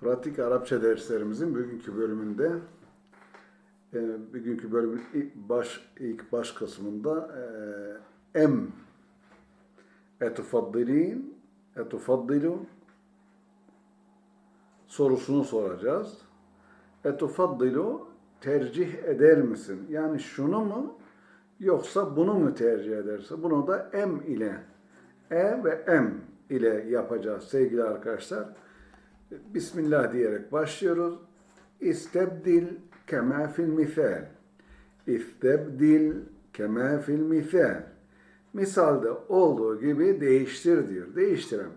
Pratik Arapça derslerimizin bugünkü bölümünde e, bugünkü bölümün ilk baş ilk baş kısmında e, em etufaddilin etufaddilu sorusunu soracağız. Etufaddilu tercih eder misin? Yani şunu mu yoksa bunu mu tercih ederse? Bunu da em ile e ve em ile yapacağız sevgili arkadaşlar. Bismillah diyerek başlıyoruz. İstebdil kema fil misal. İstebdil kema fil misal. Misalda olduğu gibi değiştir diyor. Değiştirem.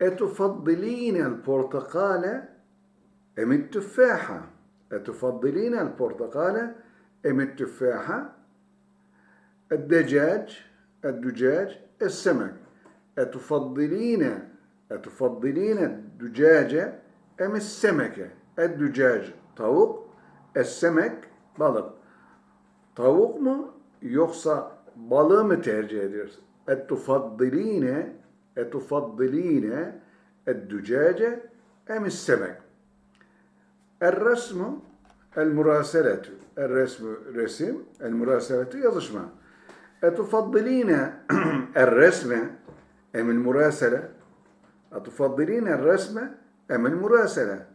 Etufaddilînel portakale emit tüffaha. Etufaddilînel portakale emit tüffaha. Eddecac, edducac, essemek. Etufaddilîne Etufaddilîne dücâce emis semeke. Eddücâce tavuk, essemek balık. Tavuk mu yoksa balığı mı tercih ediyorsun? Etufaddilîne etufaddilîne eddücâce emis semek. Er-resmu el-muraseletü. Er-resmu resim, el-muraseletü yazışma. Etufaddilîne er-resme emil أتفضلين الرسم أم المراسلة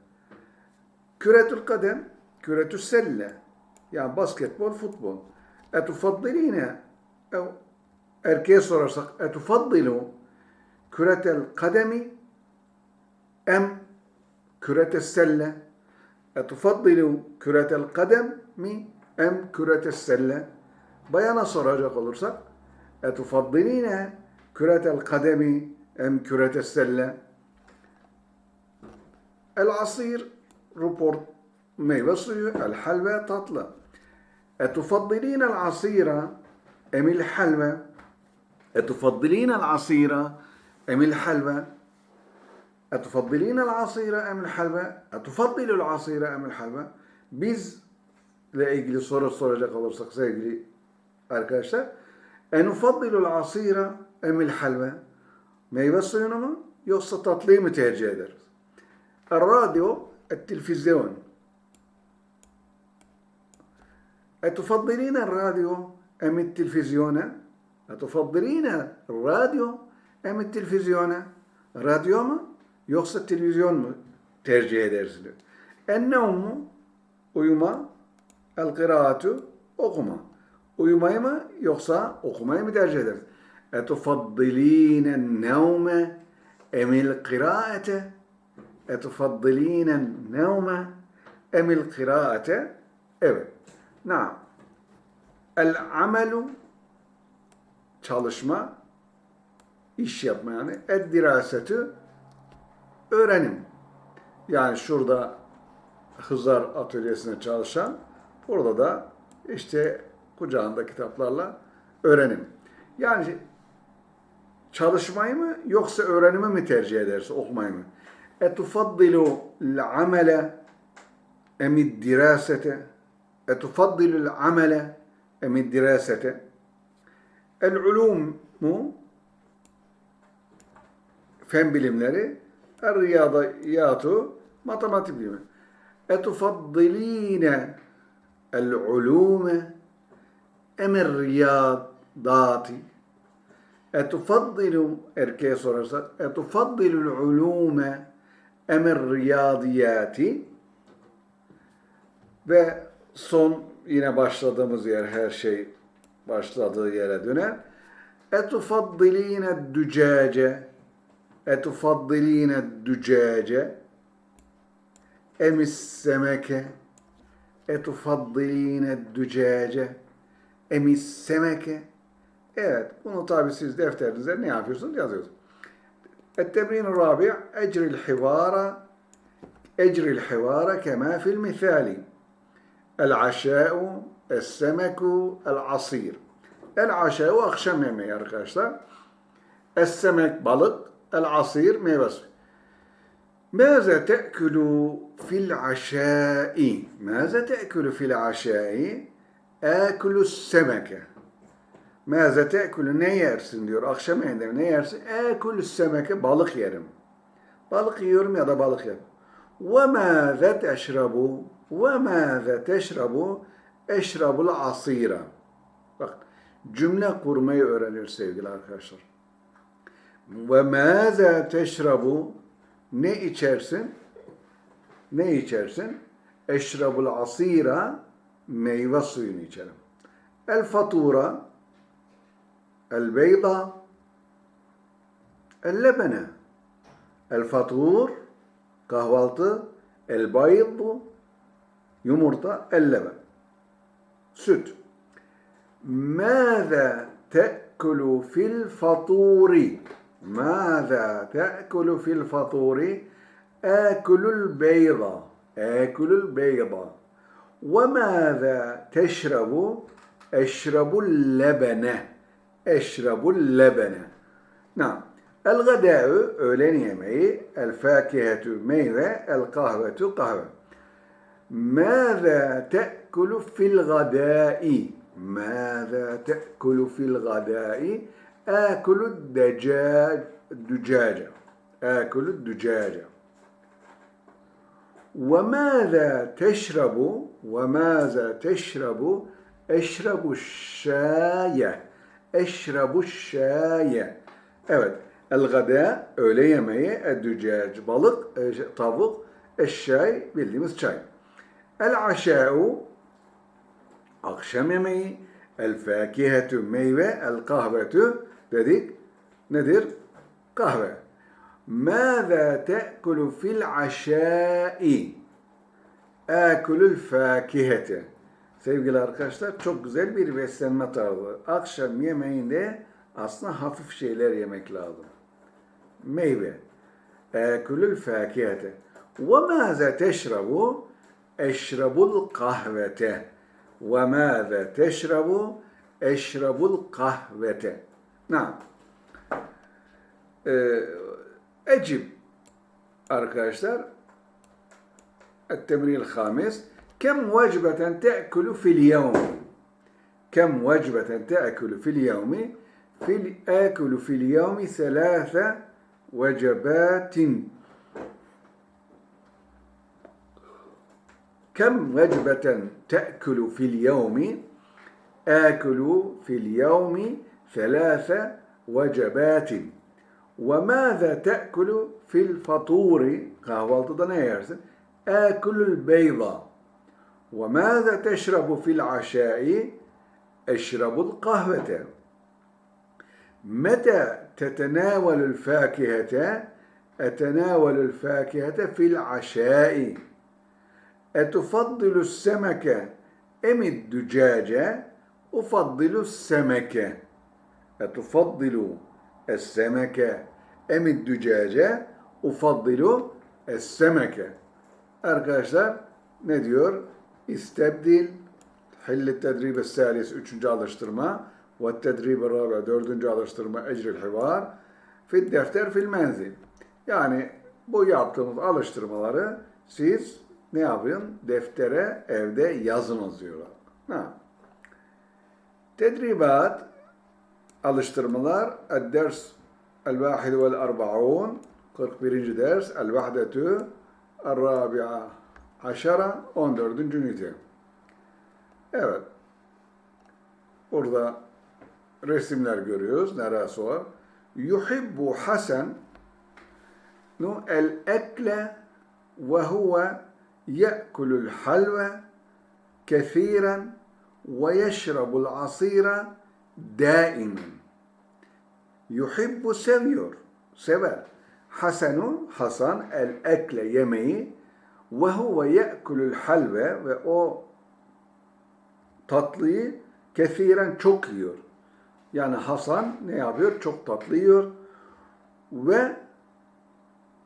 كرة القدم كرة السلة يعني basketbol futbol أتفضلين أو erkeğe sorarsak أتفضل كرة القدم أم كرة السلة أتفضل كرة القدم mi أم كرة السلة bayana soracak olursak etufaddiline küretel kademi selle el asir report meyve suyu el halve tatlı. Etufaddiline el asira emil halve. Etufaddiline el asira emil halve. Etufaddiline el asira emil halve. Etufaddilul asira emil halve. Biz ile ilgili soru soracak olursak sevgili arkadaşlar enufaddilul asira emil halve meyve suyunu mu yoksa tatlıyı mı tercih ederiz? الراديو التلفزيون أتفضلين الراديو أم التلفزيون أتفضلين الراديو أم التلفزيون radyo mu yoksa televizyon mu tercih edersiniz? Ennevmu uyuma, el kıraatu okuma. Uyumayı mı yoksa okumayı mı tercih ederiz? اَتُفَضِّل۪ينَ النَّوْمَ اَمِ الْقِرَاءَةَ اَتُفَضِّل۪ينَ النَّوْمَ اَمِ الْقِرَاءَةَ Evet. Naam. El-amelu çalışma, iş yapma yani. El-dirasetü öğrenim. Yani şurada Hızar atölyesine çalışan, burada da işte kucağında kitaplarla öğrenim. Yani çalışmayı mı yoksa öğrenimi mi tercih ederse okumayı mı? L-amele emid dirasete. Etufaddilu l-amele emid dirasete. El-ulum mu fen bilimleri el-riyadiyatu matematik bilimi. Etufaddiline el-ulume emir riyadati etufaddilu erkeğe sorarsak etufaddilul ulume emir riyadiyati ve son yine başladığımız yer her şey başladığı yere döner. Etufaddiline dücace etufaddiline dücace emis semeke etufaddiline dücace emis semeke Evet, bunu tabi siz defterinize ne yapıyorsunuz? Yazıyorsunuz. Ettebrin-i rabi' ecri'l hivara ecri'l hivara kema fil misali. El-aşâ'u es-semeku el-asir. El-aşâ'u akşam yemeği arkadaşlar. Es-semek balık, el-asir meyvesi. ماذا تأكل في العشاء؟ ماذا تأكل في العشاء؟ آكل السمكة Meze tekulü ne yersin diyor. Akşam yemeğinde ne yersin? Ekulü semeke balık yerim. Balık yiyorum ya da balık yerim. Ve mâze teşrabu ve mâze teşrabu eşrabul asira. Bak cümle kurmayı öğrenir sevgili arkadaşlar. Ve mâze teşrabu ne içersin? Ne içersin? Eşrabul asira meyve suyunu içerim. El fatura البيضة اللبنة الفطور قهوالطة البيض يمرطة اللبن. ست ماذا تأكل في الفطور؟ ماذا تأكل في الفطور؟ آكل البيضة آكل البيضة وماذا تشرب؟ أشرب اللبن أشرب اللبن نعم الغداء öğlen yemeği الفاكهة meyve القهوة قهوة ماذا تأكل في الغداء ماذا تأكل في الغداء آكل الدجاج الدجاجة آكل الدجاجة وماذا تشرب وماذا تشرب اشرب الشاي Eşrebu şaye. Evet. El gada öğle yemeği, eddücac balık, e, şey, tavuk, eşşay bildiğimiz çay. El aşa'u akşam yemeği, el fakihetu meyve, el kahvetu dedik nedir? Kahve. Mâzâ te'kulu fil aşâ'i? Âkulu fâkihete. Sevgili arkadaşlar çok güzel bir beslenme tarzı. Akşam yemeğinde aslında hafif şeyler yemek lazım. Meyve. Ekulül fakihete. Ve mâze teşrabu? Eşrabul kahvete. Ve mâze teşrabu? Eşrabul kahvete. Naam. Ee, Ecib arkadaşlar التمرين الخامس كم وجبة تأكل في اليوم؟ كم وجبة تأكل في اليوم؟ في آكل في اليوم ثلاث وجبات. كم وجبة تأكل في اليوم؟ آكل في اليوم ثلاث وجبات. وماذا تأكل في الفطور؟ yersin? آكل البيض وماذا تشرب في العشاء أشرب القهوة متى تتناول الفاكهة أتناول الفاكهة في العشاء أتفضل السمك أم الدجاجة أفضل السمك أتفضل السمك أم الدجاجة أفضل السمك Arkadaşlar ne diyor? İstebdil Hilli tedrib salis üçüncü alıştırma ve tedrib rabi dördüncü alıştırma ecril hivar fil defter fil menzil. Yani bu yaptığımız alıştırmaları siz ne yapın? Deftere evde yazınız diyorlar. Ha. Tedribat alıştırmalar el-ders el-vahid vel-arba'un 41. ders el-vahdetü el-rabi'a aşara 14. ünite. Evet. Burada resimler görüyoruz. Neresi var? Yuhibbu Hasan nu el ekle ve huve ye'kulul halve kesiren ve yeşrabul asira daimen. Yuhibbu seviyor, sever. Hasanu, Hasan el ekle yemeği ve huve ye'kulul halve ve o tatlıyı kesiren çok yiyor. Yani Hasan ne yapıyor? Çok tatlı yiyor. Ve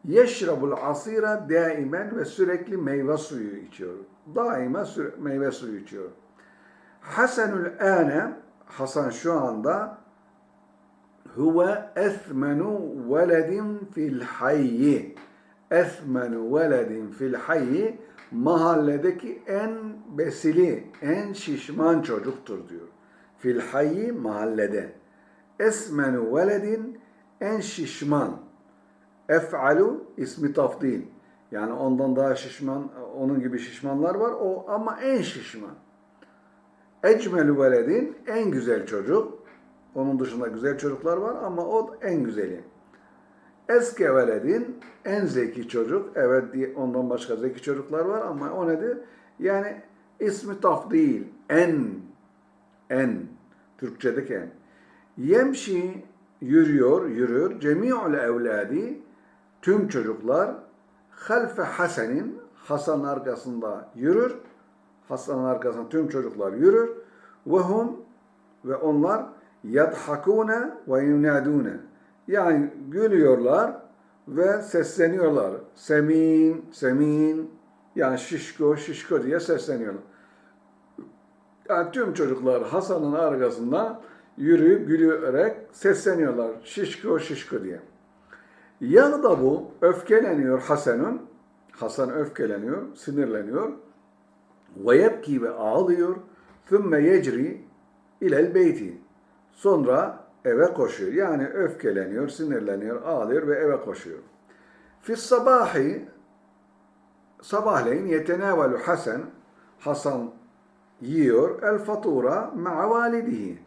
yeşrabul asira daimen ve sürekli meyve suyu içiyor. Daima meyve suyu içiyor. Hasanul ane Hasan şu anda huve esmenu veledin fil hayyi esmenu veledin fil hayyi mahalledeki en besili, en şişman çocuktur diyor. Fil hayyi mahallede. Esmenu veledin en şişman. Ef'alu ismi tafdil. Yani ondan daha şişman, onun gibi şişmanlar var. O ama en şişman. Ecmelü veledin en güzel çocuk. Onun dışında güzel çocuklar var ama o en güzeli. Eske en zeki çocuk. Evet diye ondan başka zeki çocuklar var ama o nedir? Yani ismi taf değil. En. En. Türkçedeki en. Yemşi yürüyor, yürür. Cemi'ul evladi tüm çocuklar halfe Hasan'in Hasan arkasında yürür. Hasan'ın arkasında tüm çocuklar yürür. Ve hum ve onlar yadhakune ve yunadune. Yani gülüyorlar ve sesleniyorlar. Semin, semin yani şişko, şişko diye sesleniyorlar. Yani tüm çocuklar Hasan'ın arkasında yürüyüp gülüyorek sesleniyorlar. Şişko, şişko diye. Yanında bu öfkeleniyor Hasan'ın. Hasan öfkeleniyor, sinirleniyor. Ve yebki ve ağlıyor. Thümme yecri ilel beyti. Sonra eve koşuyor. Yani öfkeleniyor, sinirleniyor, ağlıyor ve eve koşuyor. Fis sabahi sabahleyin yetenevelu Hasan Hasan yiyor el fatura ma'a validihi.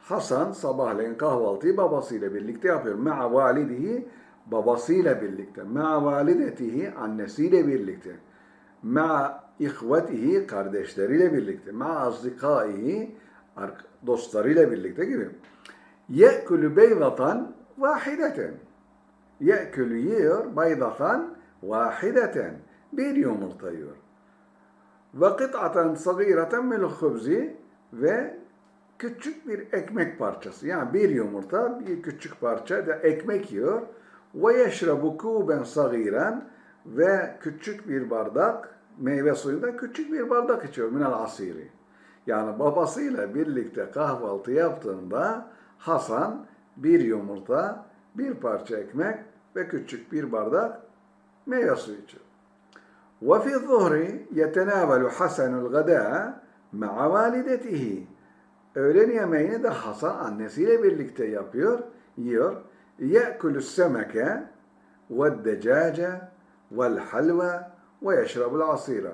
Hasan sabahleyin kahvaltıyı babasıyla birlikte yapıyor. Ma'a validihi babasıyla birlikte. Ma'a validetihi annesiyle birlikte. Ma'a ihvetihi kardeşleriyle birlikte. Ma'a azdikaihi dostlarıyla birlikte gibi. Ye'külü beydatan vahideten. Ye'külü yiyor beydatan vahideten. Bir yumurta yiyor. Ve kıt'aten sagireten mil hubzi ve küçük bir ekmek parçası. Yani bir yumurta, bir küçük parça da ekmek yiyor. Ve yeşrebu kuben sagiren ve küçük bir bardak meyve suyunda küçük bir bardak içiyor minel asiri. Yani babasıyla birlikte kahvaltı yaptığında Hasan bir yumurta, bir parça ekmek ve küçük bir bardak meyve suyu içiyor. وفي الظهر يتناول حسن الغداء مع والدته. Öğlen yemeğini de Hasan annesiyle birlikte yapıyor, yiyor. يأكل السمك والدجاج والحلوى ويشرب العصير.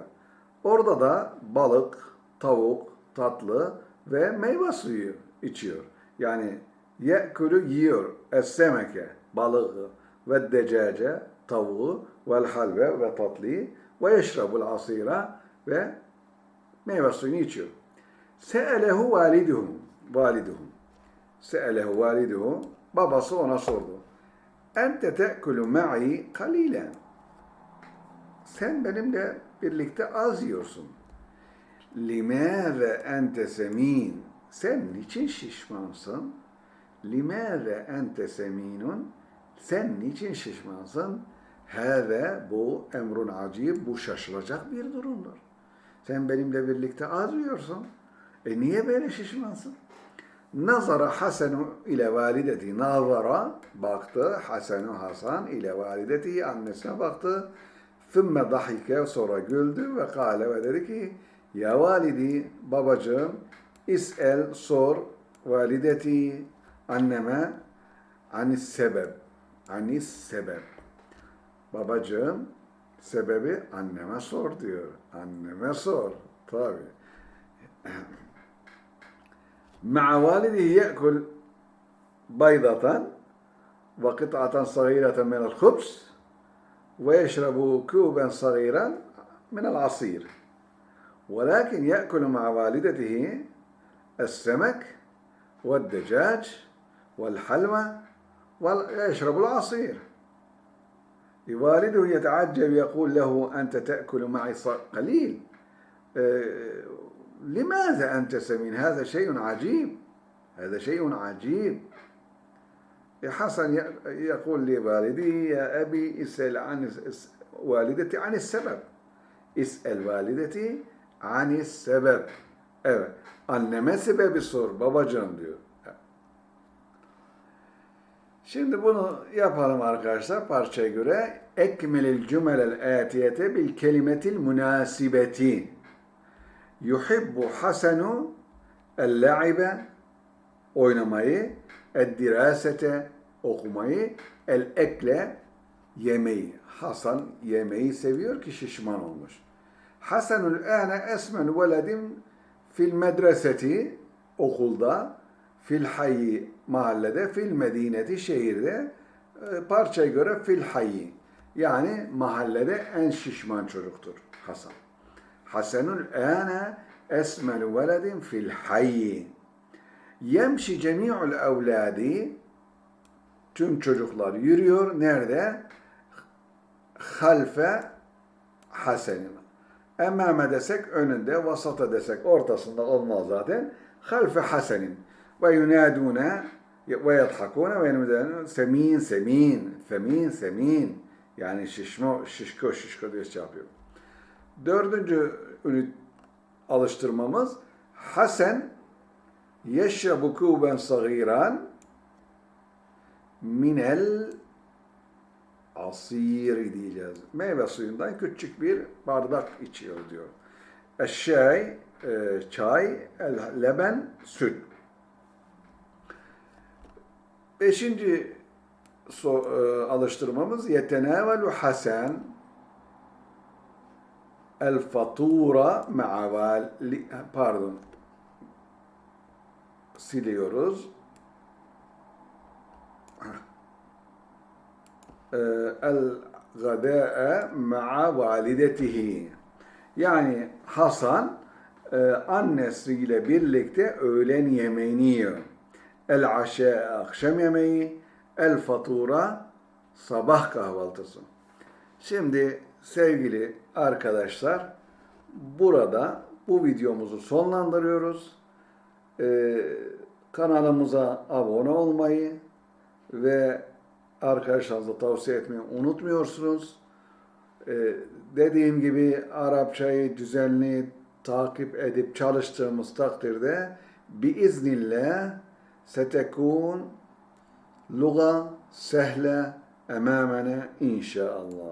Orada da balık, tavuk, tatlı ve meyve suyu içiyor. Yani ye'külü yiyor. Es-semeke, balığı ve decace, tavuğu vel halve ve tatlıyı ve yeşrabul asira ve meyve suyunu içiyor. Se'elehu validuhum. Validuhum. Se'elehu validuhu. Babası ona sordu. Ente te'kulu ma'i kalilen. Sen benimle birlikte az yiyorsun. Limâze ente semin. Sen niçin şişmansın? Limâze ente seminun. Sen niçin şişmansın? Hâve bu emrun acib. Bu şaşılacak bir durumdur. Sen benimle birlikte az yiyorsun. E niye böyle şişmansın? Nazara Hasenu ile valideti. Nazara baktı. Hasenu Hasan ile valideti. Annesine baktı. Thümme dahike sonra güldü ve kâle ve dedi ki Ya validi babacığım İs'el sor valideti anneme anis sebep. Anis sebep. Babacığım sebebi anneme sor diyor. Anneme sor. Tabi. Ma'a validihi ye'kul baydatan ve kıt'atan sagireten minel hubs ve yeşrebu küben sagiren minel asir. Velakin ye'kul ma'a validetehi السمك والدجاج والحلوى ويشرب العصير. والده يتعجب يقول له أنت تأكل معي قليل. لماذا أنت سمين؟ هذا شيء عجيب. هذا شيء عجيب. حسن يقول لوالدي يا أبي اسأل عن والدتي عن السبب. اسأل والدتي عن السبب. Evet. Anneme sebebi sor babacığım diyor. Şimdi bunu yapalım arkadaşlar parçaya göre. Ekmelil cümelel atiyete bil kelimetil münasibeti. Yuhibbu Hasenu el-la'ibe oynamayı, el-dirasete okumayı, el-ekle yemeği. Hasan yemeği seviyor ki şişman olmuş. Hasanul âne esmen veledim fil medreseti okulda, fil hayyi mahallede, fil medineti şehirde, e, parçaya göre fil hayyi. Yani mahallede en şişman çocuktur Hasan. Hasanul âne esmel veledin fil hayyi. Yemşi cemi'ul evladi tüm çocuklar yürüyor. Nerede? Halfe Hasen'in. Emmame desek önünde, vasata desek ortasında olmaz zaten. Halfe Hasen'in. Ve yunadune ve yadhakune ve semin semin, semin semin. Yani şişmo, şişko, şişko diye şey yapıyor. Dördüncü ünit alıştırmamız Hasan yeşrabu kuben sagiran minel asiri diyeceğiz. Meyve suyundan küçük bir bardak içiyor diyor. Eşşay, e, çay, el leben, süt. Beşinci so, e, alıştırmamız yetenevelu hasen el fatura ma'a vali, pardon siliyoruz. El gadâ'e ma'a validetihi. Yani Hasan e, annesiyle birlikte öğlen yemeğini yiyor. El aşe akşam yemeği, el fatura sabah kahvaltısı. Şimdi sevgili arkadaşlar burada bu videomuzu sonlandırıyoruz. Ee, kanalımıza abone olmayı ve arkadaşlarınıza tavsiye etmeyi unutmuyorsunuz. Ee, dediğim gibi Arapçayı düzenli takip edip çalıştığımız takdirde biiznillah setekun luga sehle emamene inşallah.